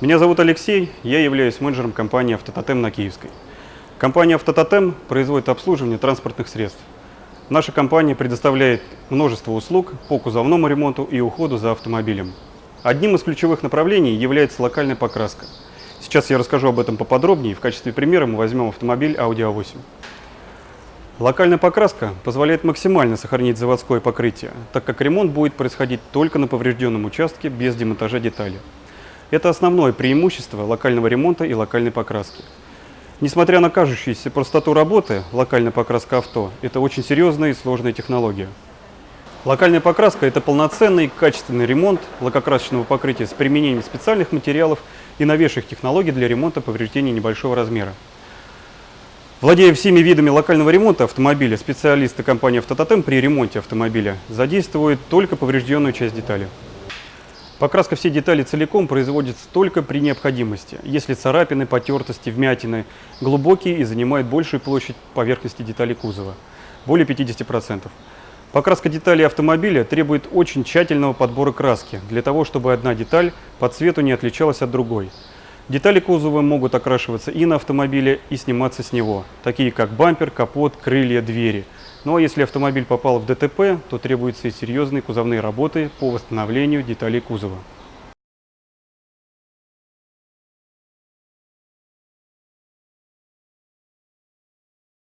Меня зовут Алексей, я являюсь менеджером компании «Автототем» на Киевской. Компания «Автототем» производит обслуживание транспортных средств. Наша компания предоставляет множество услуг по кузовному ремонту и уходу за автомобилем. Одним из ключевых направлений является локальная покраска. Сейчас я расскажу об этом поподробнее. В качестве примера мы возьмем автомобиль Audi A8. Локальная покраска позволяет максимально сохранить заводское покрытие, так как ремонт будет происходить только на поврежденном участке без демонтажа деталей. Это основное преимущество локального ремонта и локальной покраски. Несмотря на кажущуюся простоту работы, локальная покраска авто – это очень серьезная и сложная технология. Локальная покраска – это полноценный качественный ремонт лакокрасочного покрытия с применением специальных материалов и новейших технологий для ремонта повреждений небольшого размера. Владея всеми видами локального ремонта автомобиля, специалисты компании «Автототем» при ремонте автомобиля задействуют только поврежденную часть детали. Покраска всей детали целиком производится только при необходимости, если царапины, потертости, вмятины глубокие и занимают большую площадь поверхности детали кузова, более 50%. Покраска деталей автомобиля требует очень тщательного подбора краски, для того, чтобы одна деталь по цвету не отличалась от другой. Детали кузова могут окрашиваться и на автомобиле, и сниматься с него, такие как бампер, капот, крылья, двери. Ну а если автомобиль попал в ДТП, то требуются и серьезные кузовные работы по восстановлению деталей кузова.